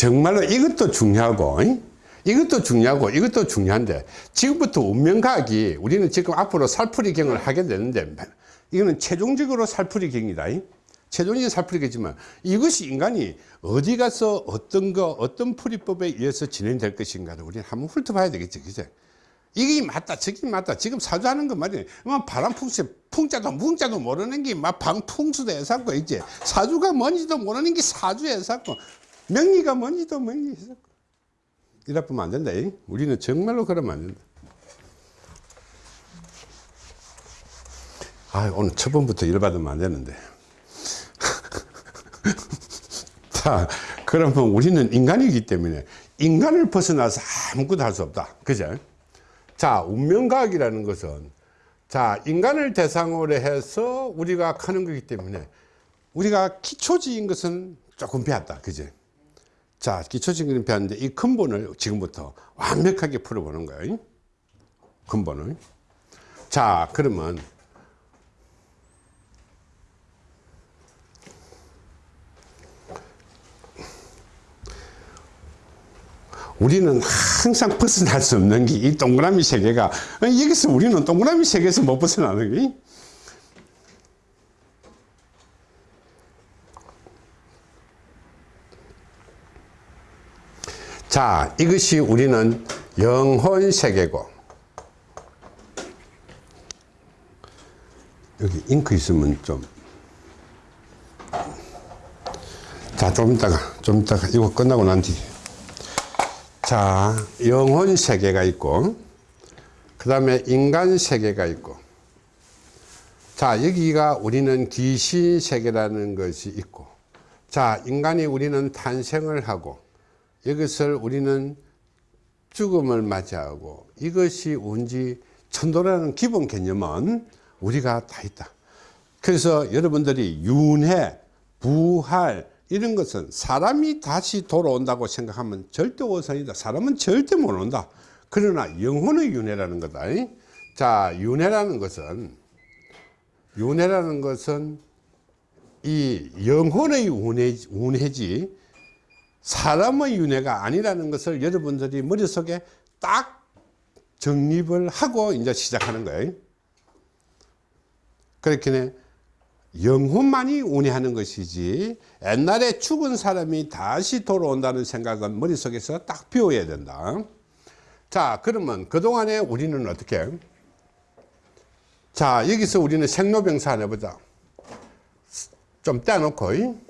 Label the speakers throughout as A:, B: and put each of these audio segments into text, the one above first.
A: 정말로 이것도 중요하고 이? 이것도 중요하고 이것도 중요한데 지금부터 운명과학이 우리는 지금 앞으로 살풀이경을 하게 되는데 이거는 최종적으로 살풀이경이다 이? 최종적인 살풀이겠지만 이것이 인간이 어디 가서 어떤 거 어떤 풀이법에 의해서 진행될 것인가를 우리는 한번 훑어봐야 되겠지 그죠 이게 맞다 저게 맞다. 지금 사주하는 거 말이야 뭐 바람 풍수 풍자도 뭉자도 모르는 게 막 방풍수도 해서고 이제 사주가 뭔지도 모르는 게 사주에서고 명리가 뭔지도 명리에서고 이래 보면 안 된다 이? 우리는 정말로 그러면 안 된다. 아 오늘 첫 번부터 일 받으면 안 되는데. 자 그러면 우리는 인간이기 때문에 인간을 벗어나서 아무것도 할 수 없다. 그죠? 자 운명과학이라는 것은 자 인간을 대상으로 해서 우리가 하는 거기 때문에 우리가 기초적인 것은 조금 배웠다. 그제 자 기초적인 배웠는데 이 근본을 지금부터 완벽하게 풀어보는 거예요 근본을. 자 그러면 우리는 항상 벗어날 수 없는 게 이 동그라미 세계가 여기서 우리는 동그라미 세계에서 못 벗어나는 게 자, 이것이 우리는 영혼 세계고 여기 잉크 있으면 좀. 자, 좀 이따가, 좀 이따가 이거 끝나고 난 뒤. 자, 영혼 세계가 있고, 그 다음에 인간 세계가 있고, 자, 여기가 우리는 귀신 세계라는 것이 있고, 자, 인간이 우리는 탄생을 하고, 이것을 우리는 죽음을 맞이하고, 이것이 운지 천도라는 기본 개념은 우리가 다 있다. 그래서 여러분들이 윤회, 부활, 이런 것은 사람이 다시 돌아온다고 생각하면 절대 오산이다. 사람은 절대 못 온다. 그러나 영혼의 윤회라는 거다. 자, 윤회라는 것은, 윤회라는 것은 이 영혼의 운회, 운회지 사람의 윤회가 아니라는 것을 여러분들이 머릿속에 딱 정립을 하고 이제 시작하는 거예요. 그렇게 영혼만이 운해하는 것이지 옛날에 죽은 사람이 다시 돌아온다는 생각은 머릿속에서 딱 비워야 된다. 자 그러면 그동안에 우리는 어떻게? 자 여기서 우리는 생로병사 해보자. 좀 떼놓고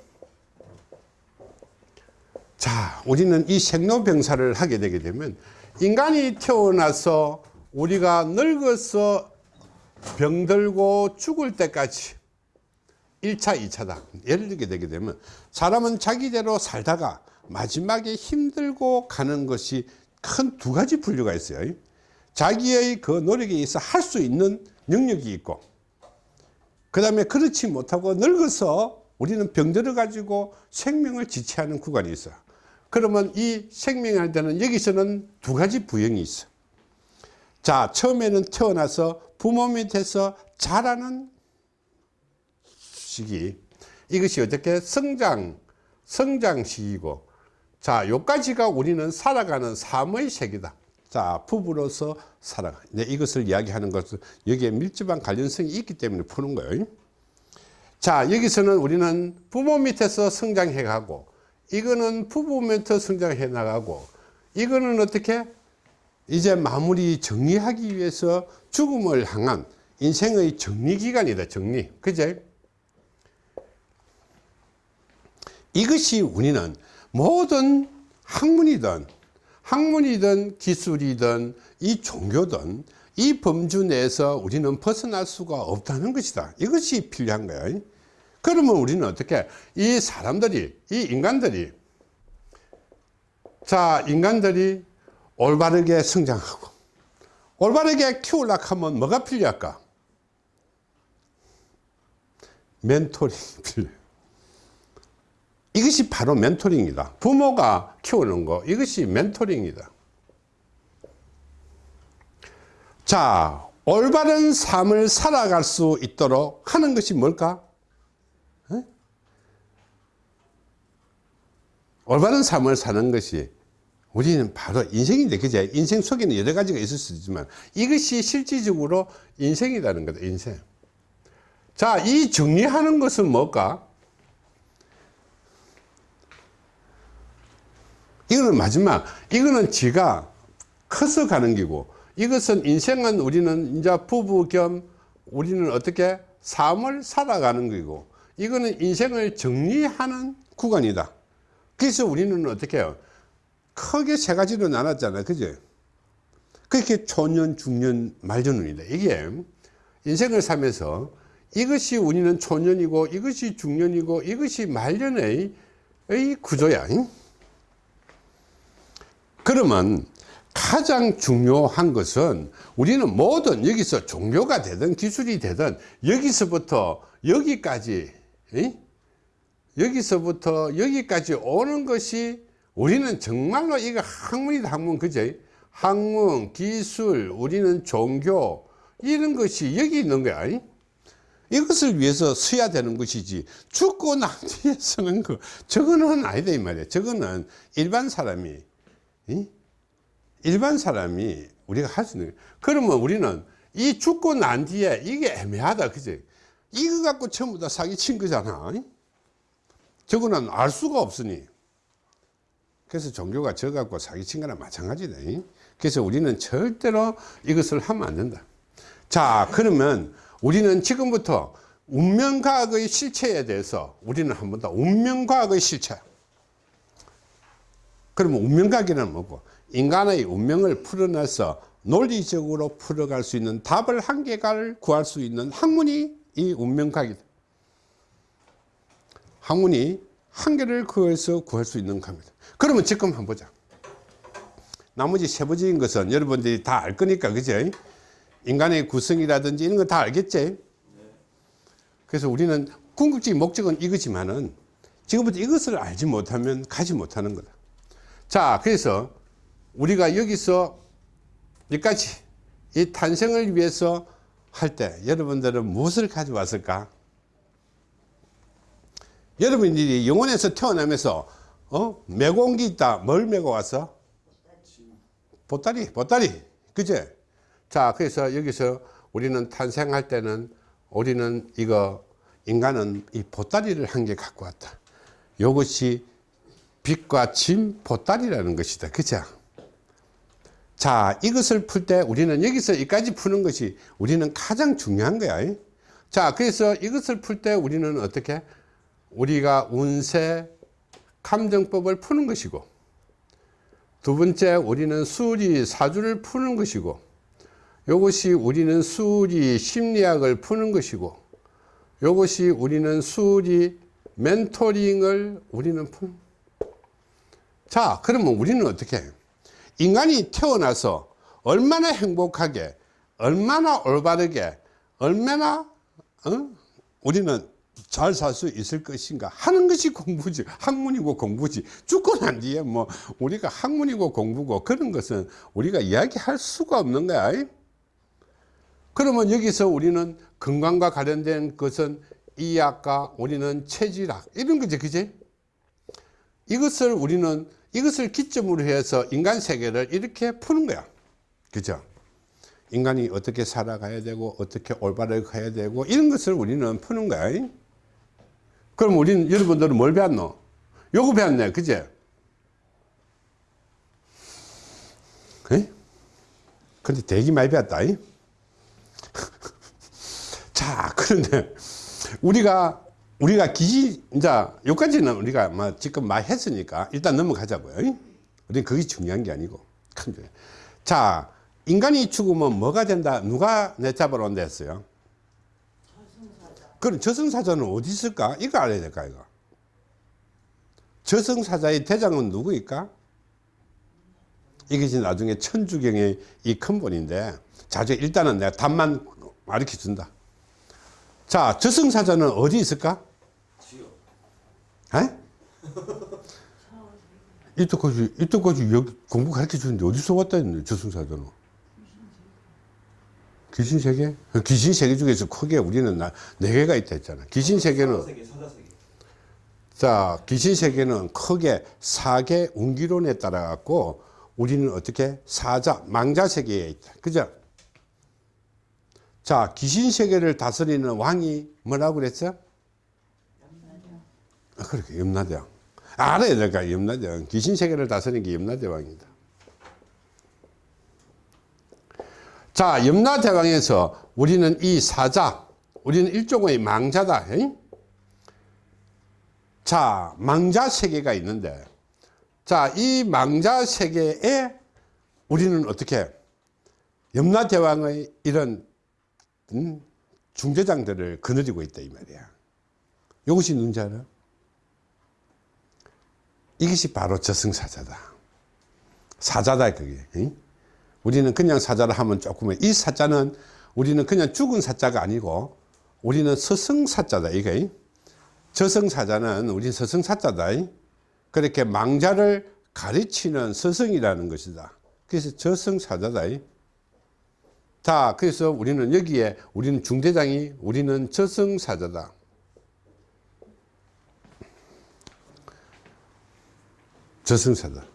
A: 자 우리는 이 생로병사를 하게 되게 되면 인간이 태어나서 우리가 늙어서 병들고 죽을 때까지 1차 2차다. 예를 들게 되게 되면 사람은 자기대로 살다가 마지막에 힘들고 가는 것이 큰 두 가지 분류가 있어요. 자기의 그 노력에 의해서 할 수 있는 능력이 있고 그 다음에 그렇지 못하고 늙어서 우리는 병들어 가지고 생명을 지체하는 구간이 있어요 그러면 이 생명할 때는 여기서는 두 가지 부형이 있어. 자 처음에는 태어나서 부모 밑에서 자라는 시기. 이것이 어떻게? 성장 성장 시기고. 자 요까지가 우리는 살아가는 삶의 세계다. 자 부부로서 살아가. 네, 이것을 이야기하는 것은 여기에 밀접한 관련성이 있기 때문에 푸는 거예요. 자 여기서는 우리는 부모 밑에서 성장해 가고 이거는 부부 밑에서 성장해 나가고 이거는 어떻게 이제 마무리 정리하기 위해서 죽음을 향한 인생의 정리기간이다 정리. 그제? 이것이 우리는 모든 학문이든 학문이든 기술이든 이 종교든 이 범주 내에서 우리는 벗어날 수가 없다는 것이다. 이것이 필요한 거야 그러면 우리는 어떻게 이 사람들이 이 인간들이 자 인간들이 올바르게 성장하고 올바르게 키우려고 하면 뭐가 필요할까? 멘토링이 필요해 이것이 바로 멘토링이다. 부모가 키우는 거 이것이 멘토링이다. 자 올바른 삶을 살아갈 수 있도록 하는 것이 뭘까 올바른 삶을 사는 것이 우리는 바로 인생인데 그제 인생 속에는 여러 가지가 있을 수 있지만 이것이 실질적으로 인생이라는 거다 인생. 자이 정리하는 것은 뭘까? 이거는 마지막. 이거는 지가 커서 가는 기고 이것은 인생은 우리는 이제 부부 겸 우리는 어떻게 삶을 살아가는 거고 이거는 인생을 정리하는 구간이다 그래서 우리는 어떻게 해요 크게 세 가지로 나눴잖아요 그죠 그렇게 초년 중년 말년운이다 이게 인생을 살면서 이것이 우리는 초년이고 이것이 중년이고 이것이 말년의 의 구조야 잉? 그러면 가장 중요한 것은 우리는 뭐든 여기서 종교가 되든 기술이 되든 여기서부터 여기까지 이? 여기서부터 여기까지 오는 것이 우리는 정말로 이거 학문이다 학문 그제 학문 기술 우리는 종교 이런 것이 여기 있는 거야 이? 이것을 위해서 써야 되는 것이지 죽고 난 뒤에 쓰는 거 저거는 아니다 이 말이야 저거는 일반 사람이 이? 일반 사람이 우리가 할 수 있는 거예요. 그러면 우리는 이 죽고 난 뒤에 이게 애매하다 그지 이거 갖고 전부 다 사기 친 거잖아 저거는 알 수가 없으니. 그래서 종교가 저 갖고 사기 친 거나 마찬가지다 그래서 우리는 절대로 이것을 하면 안 된다. 자 그러면 우리는 지금부터 운명과학의 실체에 대해서 우리는 한번 더 운명과학의 실체. 그러면 운명과학이란 뭐고? 인간의 운명을 풀어내서 논리적으로 풀어갈 수 있는 답을 한 개를 구할 수 있는 학문이 이 운명학이다. 학문이 한 개를 그에서 구할 수 있는 겁니다. 그러면 지금 한번 보자. 나머지 세부적인 것은 여러분들이 다 알 거니까, 그죠? 인간의 구성이라든지 이런 거 다 알겠지? 그래서 우리는 궁극적인 목적은 이거지만은 지금부터 이것을 알지 못하면 가지 못하는 거다. 자, 그래서 우리가 여기서 여기까지 이 탄생을 위해서 할 때 여러분들은 무엇을 가져왔을까? 여러분들이 영혼에서 태어나면서 어? 메고 온 게 있다. 뭘 메고 왔어? 보따리, 보따리. 그제? 자, 그래서 여기서 우리는 탄생할 때는 우리는 이거 인간은 이 보따리를 한 개 갖고 왔다. 이것이 빛과 짐 보따리라는 것이다. 그죠? 자 이것을 풀 때 우리는 여기서 여기까지 푸는 것이 우리는 가장 중요한 거야 자 그래서 이것을 풀 때 우리는 어떻게 우리가 운세 감정법을 푸는 것이고 두 번째 우리는 수리 사주를 푸는 것이고 이것이 우리는 수리 심리학을 푸는 것이고 이것이 우리는 수리 멘토링을 우리는 푸는 자 그러면 우리는 어떻게 해요 인간이 태어나서 얼마나 행복하게 얼마나 올바르게 얼마나 어? 우리는 잘 살 수 있을 것인가 하는 것이 공부지 학문이고 공부지 죽고 난 뒤에 뭐 우리가 학문이고 공부고 그런 것은 우리가 이야기할 수가 없는 거야 그러면 여기서 우리는 건강과 관련된 것은 이학과 우리는 체질학 이런 거지 그지 이것을 우리는 이것을 기점으로 해서 인간 세계를 이렇게 푸는 거야. 그죠? 인간이 어떻게 살아가야 되고, 어떻게 올바르게 가야 되고, 이런 것을 우리는 푸는 거야. 그럼 우리는, 여러분들은 뭘 배웠노? 요거 배웠네. 그제? 에? 근데 되게 많이 배웠다. 이? 자, 그런데 우리가 우리가 기지 이제 여기까지는 우리가 뭐 지금 많이 했으니까 일단 넘어가자고요. 우리는 그게 중요한 게 아니고 자 인간이 죽으면 뭐가 된다 누가 내 잡으러 온다 했어요 그럼 저승사자는 어디 있을까? 이거 알아야 될까 이거? 저승사자의 대장은 누구일까? 이것이 나중에 천주경의 이 근본인데 자주 일단은 내가 답만 가르쳐 준다. 자 저승사자는 어디 있을까? 에? 이때까지, 이때까지 여기 공부 가르쳐 주는데 어디서 왔다 했네, 저승사자는. 귀신 세계? 귀신 세계 중에서 크게 우리는 나, 네 개가 있다 했잖아. 귀신 세계는.
B: 사자세계, 사자세계.
A: 자, 귀신 세계는 크게 사계 운기론에 따라 갖고 우리는 어떻게 사자, 망자 세계에 있다. 그죠? 자, 귀신 세계를 다스리는 왕이 뭐라고 그랬어? 아, 그렇게 염라대왕. 알아야 될까, 염라대왕. 귀신 세계를 다스리는 게 염라대왕이다. 자, 염라대왕에서 우리는 이 사자, 우리는 일종의 망자다. 에이? 자, 망자 세계가 있는데, 자, 이 망자 세계에 우리는 어떻게 염라대왕의 이런 음, 중대장들을 거느리고 있다 이 말이야. 이것이 누군지 알아? 이것이 바로 저승사자다. 사자다 그게. 응? 우리는 그냥 사자를 하면 조금 이 사자는 우리는 그냥 죽은 사자가 아니고 우리는 서승사자다 이게. 저승사자는 우리 서승사자다. 그렇게 망자를 가르치는 서승이라는 것이다. 그래서 저승사자다. 자, 그래서 우리는 여기에 우리는 중대장이 우리는 저승사자다. 저승사자.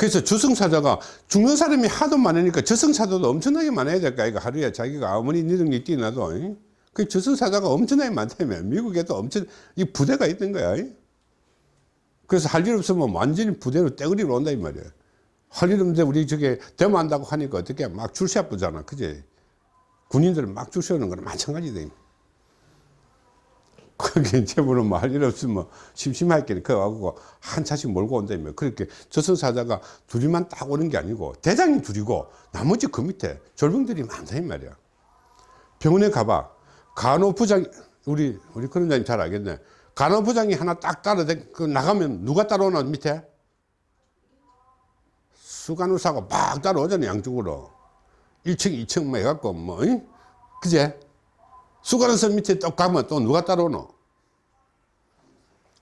A: 그래서 저승사자가 죽는 사람이 하도 많으니까 저승사자도 엄청나게 많아야 될까 이거 하루에 자기가 아무리 니능력 뛰어나도 잉? 그 저승사자가 엄청나게 많다며. 미국에도 엄청 이 부대가 있던 거야 잉? 그래서 할 일 없으면 완전히 부대로 떼거리로 온다 이 말이야. 할 일 없는데 우리 저게 데모한다고 하니까 어떻게 막 줄세 뿌잖아. 그지? 군인들 막 줄 세우는 거는 마찬가지다 그게 제보는 뭐할일 없으면 심심할게 그거하고 한 차씩 몰고 온다며 그렇게 저승사자가 둘이만 딱 오는 게 아니고 대장이 둘이고 나머지 그 밑에 졸병들이 많다 이 말이야. 병원에 가봐. 간호부장 우리 우리 그런자님 잘 알겠네. 간호부장이 하나 딱 따라 그 나가면 누가 따라오나 밑에? 수간호사가 막 따라오잖아 양쪽으로. 1층 2층 뭐 해갖고 뭐 응? 그제 수간호사 밑에 또 가면 또 누가 따라오노?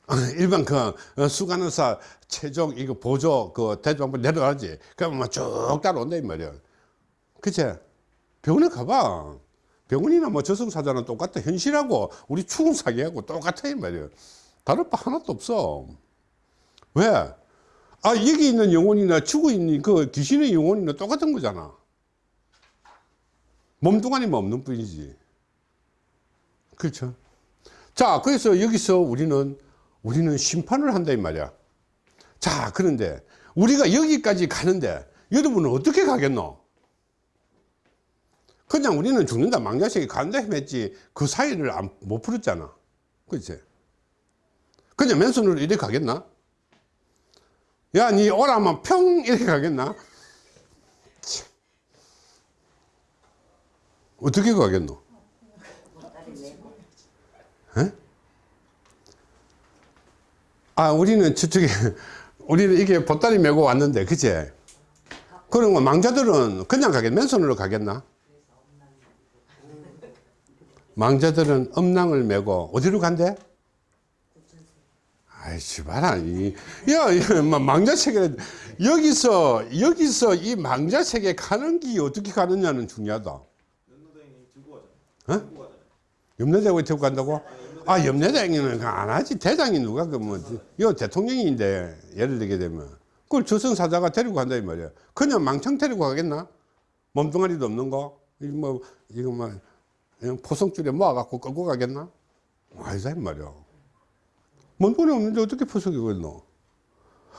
A: 어, 일반 그 어, 수간호사 최종 이거 보조 그 대조한번 내려가지. 그러면 뭐쭉 따라온다 이 말이야. 그제 병원에 가봐. 병원이나 뭐 저승사자는 똑같아. 현실하고 우리 추궁 사기하고 똑같아 이 말이야. 다를 바 하나도 없어. 왜? 아 여기 있는 영혼이나 죽어 있는 그 귀신의 영혼이나 똑같은 거잖아. 몸뚱아리만 없는 뿐이지 그렇죠. 자 그래서 여기서 우리는 우리는 심판을 한다 이 말이야. 자 그런데 우리가 여기까지 가는데 여러분은 어떻게 가겠노? 그냥 우리는 죽는다 망자식이 간다 했지 그 사이를 안, 못 풀었잖아. 그치? 그냥 맨손으로 이렇게 가겠나? 야 니 오라면 평 이렇게 가겠나? 참. 어떻게 가겠노 에? 아 우리는 저쪽에 우리는 이게 보따리 메고 왔는데 그제 그런 거 망자들은 그냥 가겠 맨손으로 가겠나 망자들은 음낭을 메고 어디로 간대? 아이씨 봐라 이, 야, 야 망자 세계 여기서 여기서 이 망자 세계 가는 길이 어떻게 가느냐는 중요하다. 어? 염려대왕이 들고 간다고? 아 염려대왕이는 안 하지 대장이 누가 그 뭐 요 대통령인데 예를 들게 되면 그걸 저승사자가 데리고 간다 이 말이야. 그냥 망청 데리고 가겠나? 몸뚱아리도 없는 거? 이뭐 이거 뭐 포성줄에 모아갖고 끌고 가겠나? 아니다, 이 말이야. 뭔 돈이 없는데 어떻게 포석이겠노?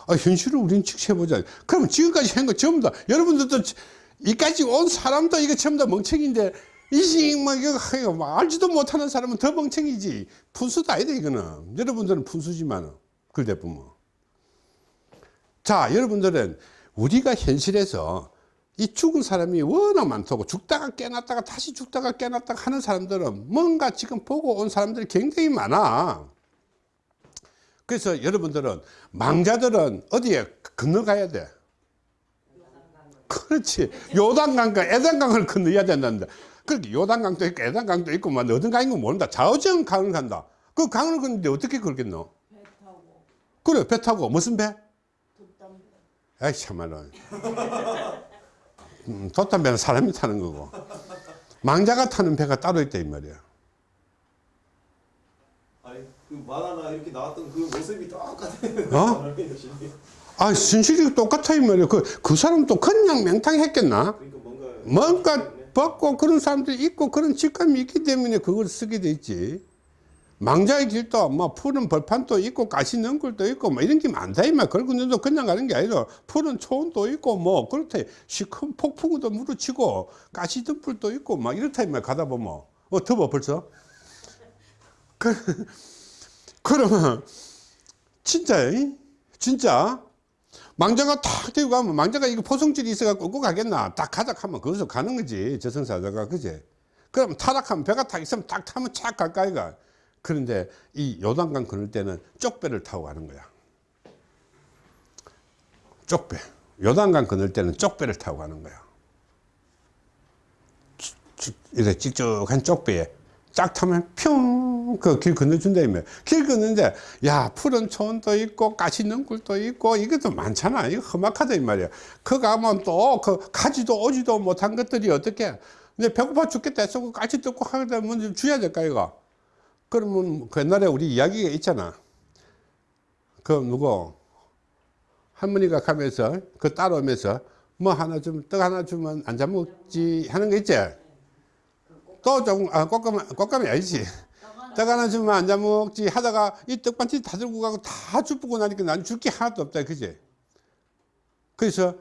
A: 아, 현실을 우린 직시해보자. 그러면 지금까지 한 거 전부 다, 여러분들도 이까지 온 사람도 이거 전부 다 멍청인데, 이식, 뭐, 이거, 뭐, 알지도 못하는 사람은 더 멍청이지. 푼수도 아니다, 이거는. 여러분들은 푼수지만, 그대 보면. 자, 여러분들은 우리가 현실에서 이 죽은 사람이 워낙 많다고 죽다가 깨났다가 다시 죽다가 깨났다가 하는 사람들은 뭔가 지금 보고 온 사람들이 굉장히 많아 그래서 여러분들은 망자들은 어디에 건너가야 돼 그렇지 요단강과 에단강을 건너야 된다는데 그렇게 요단 강도 있고 에단강도 있고 뭐 어떤 강인 거 모른다 좌우정 강을 간다 그 강을 걷는데 어떻게 걸겠노
B: 배 타고
A: 그래 배 타고 무슨 배?
B: 돛담배
A: 아이 참말로 음, 돛담배는 사람이 타는 거고 망자가 타는 배가 따로 있다 이 말이야
C: 아니 그 만화나 이렇게 나왔던 그 모습이 똑같아요.
A: 어? 아, 순실이 똑같아, 이 말이야. 그, 그 사람 또 그냥 맹탕 했겠나?
C: 그러니까 뭔가
A: 뭔가 벗고 그런 사람들이 있고 그런 직감이 있기 때문에 그걸 쓰게 돼 있지. 망자의 길도 뭐 푸른 벌판도 있고 가시 능굴도 있고 뭐 이런 게 많다 이말 그리고 너도 그냥 가는 게 아니라 푸른 초원도 있고 뭐 그렇대. 시큰 폭풍우도 무르치고 가시 등불도 있고 막 이렇다 이말 가다 보면. 어 더워 벌써? 그, 그러면 진짜 이? 진짜 망자가 탁 들고 가면 망자가 이거 포성질이 있어갖고 끌고 가겠나? 딱 가자 하면 거기서 가는 거지 저승사자가. 그제? 그럼 타락하면 배가 탁 있으면 딱 타면 착 갈까 이 가 그런데 이 요단강 건널 때는 쪽배를 타고 가는 거야. 쪽배. 요단강 건널 때는 쪽배를 타고 가는 거야. 이렇게 찍쭉한 쪽배에 쫙 타면 평그 길 건너준다 이면 길 건너는데 야 푸른 초원도 있고 가시 능굴도 있고 이것도 많잖아. 이거 험악하다 이 말이야. 그 가면 또 그 가지도 오지도 못한 것들이 어떻게. 근데 배고파 죽겠다 해서 그 까치 뜯고 하다 보면 좀 줘야 될까 이거. 그러면 그 옛날에 우리 이야기가 있잖아. 그 누구? 할머니가 가면서 그 따라오면서 뭐 하나 좀떡 하나 주면 안 잡먹지 하는 거 있지 또 조금 아 꽃감 꽃감이 아니지. 떡 하나 주면 안 잡먹지 하다가 이 떡반지 다 들고 가고 다 주고 나니까 난 줄 게 하나도 없다 그지? 그래서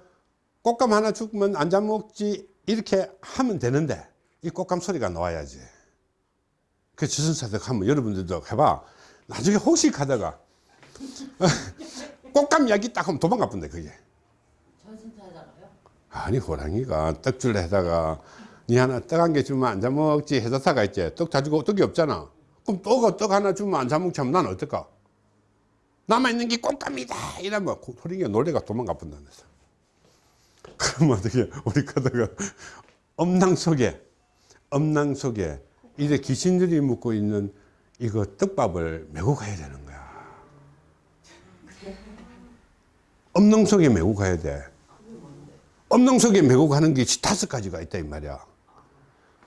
A: 꽃감 하나 주면 안 잡먹지 이렇게 하면 되는데 이 꽃감 소리가 나와야지. 그 주선사들 하면 여러분들도 해봐. 나중에 혹시 가다가 꽃감 이야기 딱 하면 도망가 본다 그게? 아니 호랑이가 떡줄래 하다가 니 하나 떡 한 개 주면 안 잡먹지 해사사가 있지. 떡 가지고 떡이 없잖아. 그럼 떡, 떡 하나 주면 안 잡먹지 하면 난 어떨까 남아있는 게 꽃감이다. 이러면 고- 호랑이가 놀래가 도망가 본다면서 그러면 어떻게 우리 가다가 엄낭 속에 엄낭 속에 이제 귀신들이 묵고 있는 이거 떡밥을 메고 가야 되는 거야. 엄낭 속에 메고 가야 돼. 엄낭 속에 메고 가는 게 다섯 가지가 있다 이 말이야.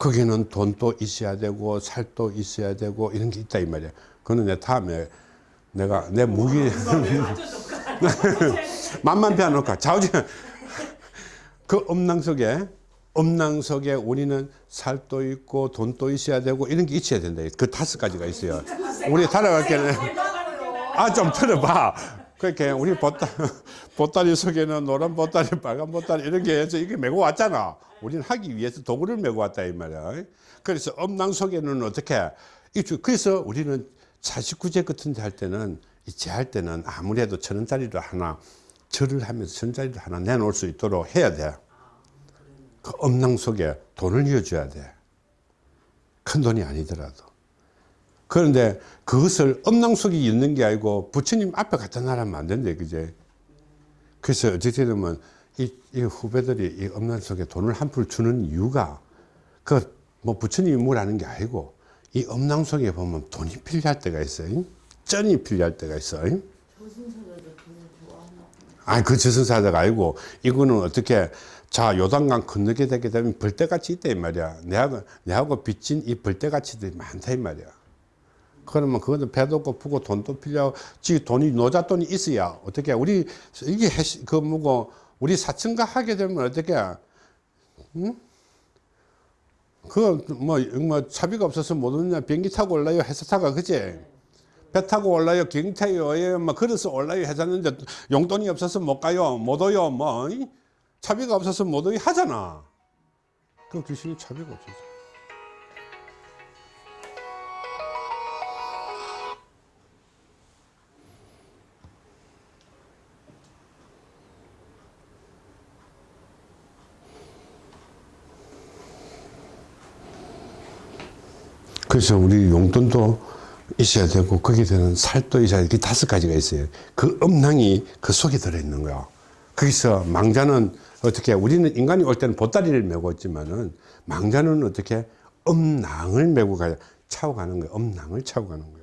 A: 거기는 돈도 있어야 되고 살도 있어야 되고 이런 게 있다 이 말이야. 그거는 내 다음에 내가 내 무기 만만 빼놓을까 좌우지간 그 엄낭 속에 엄낭 속에 우리는 살도 있고 돈도 있어야 되고 이런 게 있어야 된다. 그 다섯 가지가 있어요. 우리 달아갈 때는 아 좀 들어봐. 그렇게 우리 보따, 보따리 속에는 노란 보따리, 빨간 보따리 이런 게 해서 이게 메고 왔잖아. 우리는 하기 위해서 도구를 메고 왔다 이 말이야. 그래서 엄낭 속에는 어떻게? 이 그래서 우리는 49제 같은 데 할 때는 이 제할 때는 아무래도 천 원짜리를 하나 절을 하면서 천 원짜리를 하나 내놓을 수 있도록 해야 돼. 그 엄낭 속에 돈을 이어줘야 돼. 큰 돈이 아니더라도. 그런데 그것을 엄낭 속에 있는 게 아니고 부처님 앞에 갖다 놔라면 안 된대, 그제? 그래서 어떻게 되면 이, 이 후배들이 이 엄낭 속에 돈을 한푼 주는 이유가 그 뭐 부처님이 뭐라는 게 아니고 이 엄낭 속에 보면 돈이 필요할 때가 있어요. 쩐이 필요할 때가 있어요. 아니 그 저승사자가 아니고 이거는 어떻게 자 요단강 건너게 되게 되면 벌떼같이 있다 이 말이야 내하고 내하고 빚진 이 벌떼같이들이 많다 이 말이야 그러면 그거는 배도 고프고 돈도 필요하고 지 돈이 노잣돈이 있어야 어떻게 우리 이게 그 뭐고 우리 사층가 하게 되면 어떻게 응? 그뭐 뭐 차비가 없어서 못 오느냐? 비행기 타고 올라요? 회사 타가 그지 배 타고 올라요? 비행기 타요? 예, 뭐 걸어서 올라요? 해서는데 용돈이 없어서 못 가요? 못 오요? 뭐 이? 차비가 없어서 못 오요? 하잖아. 그 귀신이 차비가 없어서 그래서 우리 용돈도 있어야 되고 거기에 되는 살도 있어야 되고 다섯 가지가 있어요. 그 음낭이 그 속에 들어있는 거야. 거기서 망자는 어떻게 우리는 인간이 올 때는 보따리를 메고 있지만은 망자는 어떻게 음낭을 메고 가야 차고 가는 거야. 음낭을 차고 가는 거야.